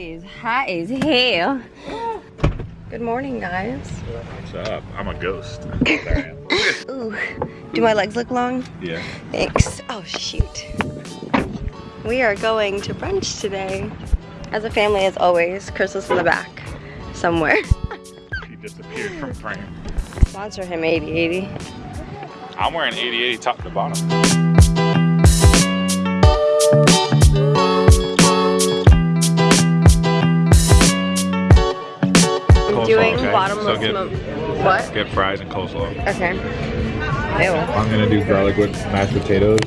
is hot as hell. Good morning, guys. What's up? I'm a ghost. Ooh, do my legs look long? yeah. Thanks. Oh, shoot. We are going to brunch today. As a family, as always. Crystal's in the back somewhere. He disappeared from frame. Sponsor him 8080. I'm wearing 8080 top to bottom. Get- mo- What? Get fries and coleslaw. Okay. Ew. I'm gonna do garlic with mashed potatoes.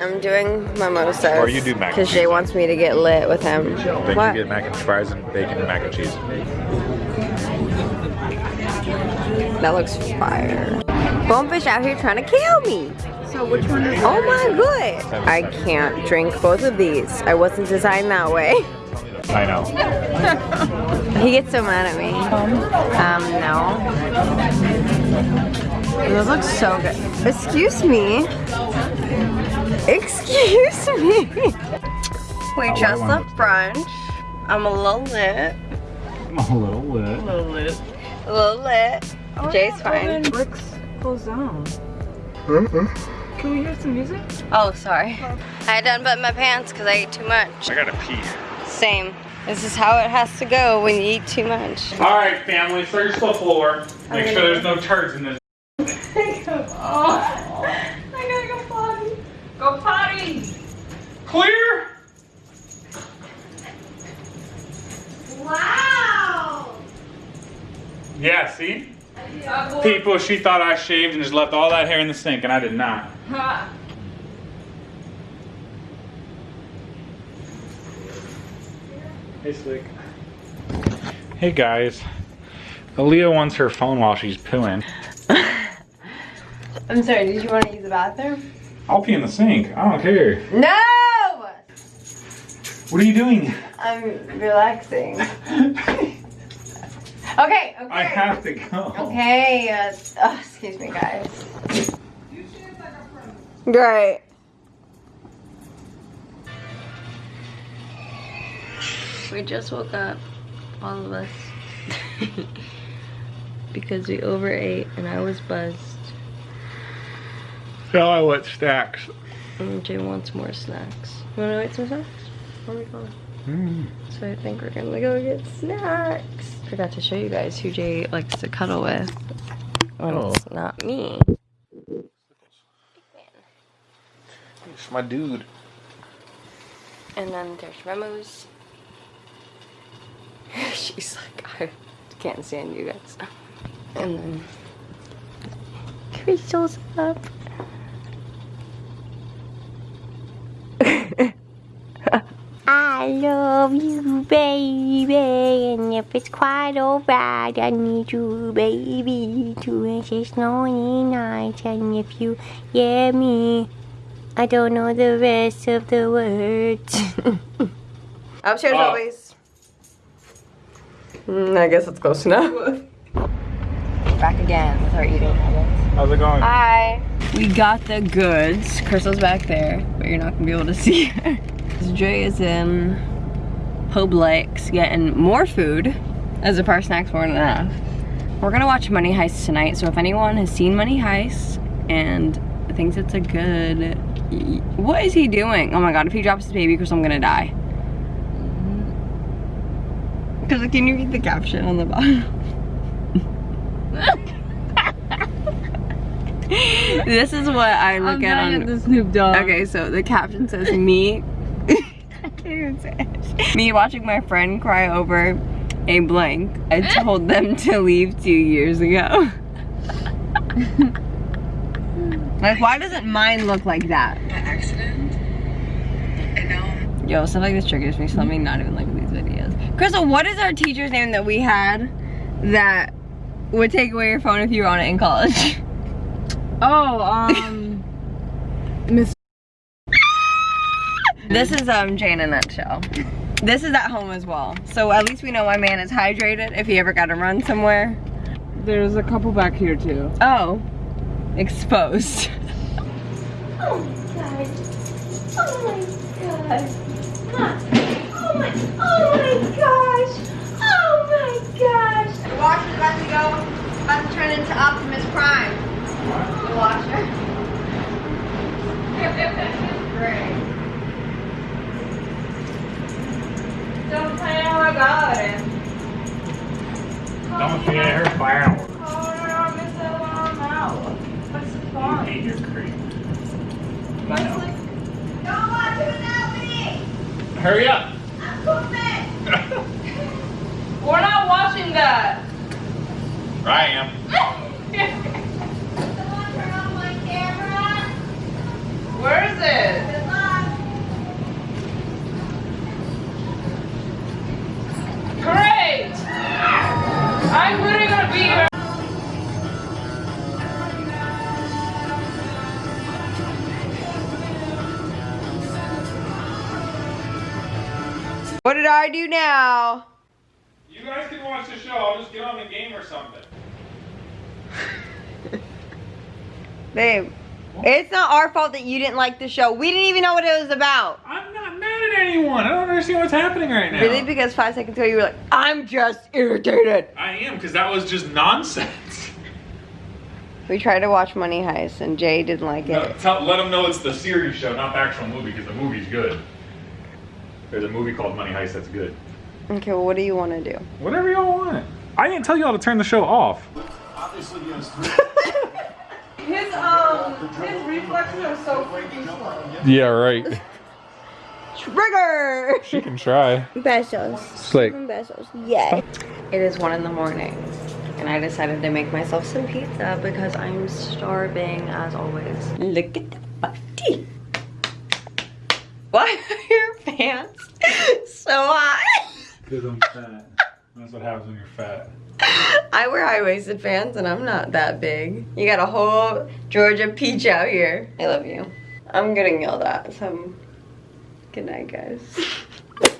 I'm doing mimosas. Or you do mac Because Jay wants me to get lit with him. Then What? you get mac and fries and bacon and mac and cheese. That looks fire. Bonefish out here trying to kill me. So which one is Oh my god. I can't drink both of these. I wasn't designed that way. I know. He gets so mad at me. Um, no. Those look so good. Excuse me. Excuse me. We just left brunch. I'm a little lit. I'm a little lit. A little lit. A little lit. Jay's fine. Rick's closed down. Can we hear some music? Oh, sorry. I done but my pants because I ate too much. I gotta pee. Same. This is how it has to go when you eat too much. All right, family, search the floor. Make sure there's no turds in this. I gotta go potty. Go potty. Clear? Wow. Yeah, see? People, she thought I shaved and just left all that hair in the sink, and I did not. Hey, Slick. Hey, guys. Aaliyah wants her phone while she's pooing. I'm sorry, did you want to use the bathroom? I'll pee in the sink. I don't care. No! What are you doing? I'm relaxing. Okay, okay. I have to go. Okay, uh, oh, excuse me, guys. Great. We just woke up, all of us, because we overate and I was buzzed. Now I want snacks. And Jay wants more snacks. You wanna wait some snacks? Where are we going? Mm. So I think we're gonna go get snacks. Forgot to show you guys who Jay likes to cuddle with when Oh. it's not me. It's my dude. And then there's Remo's. She's like, I can't stand you guys. And then Crystal's up. I love you, baby, and if it's quite alright, I need you, baby, to insist lonely nights, and if you hear me, I don't know the rest of the words. Upstairs Oh. always. Mm, I guess it's close enough. Back again with our eating habits. How's it going? Hi. We got the goods. Crystal's back there, but you're not gonna be able to see her. Jay is in Publix getting more food as if our snacks weren't enough. We're gonna watch Money Heist tonight, so if anyone has seen Money Heist and thinks it's a good... What is he doing? Oh my god, if he drops his baby, Crystal, I'm gonna die. Because can you read the caption on the bottom? this is what I look I'm at on at the Snoop Dogg. Okay, so the caption says me. I can't even say it. Me watching my friend cry over a blank. I told them to leave two years ago. like, why doesn't mine look like that? accident. And now Yo, stuff like this triggers me, so let me not even look at these videos. Crystal, what is our teacher's name that we had that would take away your phone if you were on it in college? Oh, um, Miss. This is um Jane in a nutshell. This is at home as well. So at least we know my man is hydrated if he ever got to run somewhere. There's a couple back here too. Oh, exposed. Oh my god. Oh my god. Look. Oh my, oh my gosh. Oh my gosh. The washer's about to go, about to turn into Optimus Prime. The washer. Great. Estamos playing ahora. Estamos bien. Hurry up. I'm pooping. We're not watching that. I am. Someone turn on my camera. Where is it? Good luck. Great! I'm What did I do now? You guys can watch the show. I'll just get on the game or something. Babe, it's not our fault that you didn't like the show. We didn't even know what it was about. I'm not mad at anyone. I don't understand what's happening right now. Really? Because five seconds ago you were like, I'm just irritated. I am, because that was just nonsense. We tried to watch Money Heist and Jay didn't like No, it. tell, let them know it's the series show, not the actual movie, because the movie's good. There's a movie called Money Heist that's good. Okay, well, what do you want to do? Whatever y'all want. I didn't tell y'all to turn the show off. His um his reflexes are so freaking slow. Yeah, right. Trigger! She can try. Besos. It's like, Besos. Yay. It is one in the morning, and I decided to make myself some pizza because I'm starving as always. Look at the body. Why are your pants so high? because I'm fat. That's what happens when you're fat. I wear high-waisted pants and I'm not that big. You got a whole Georgia peach out here. I love you. I'm getting yelled at, so good night, guys.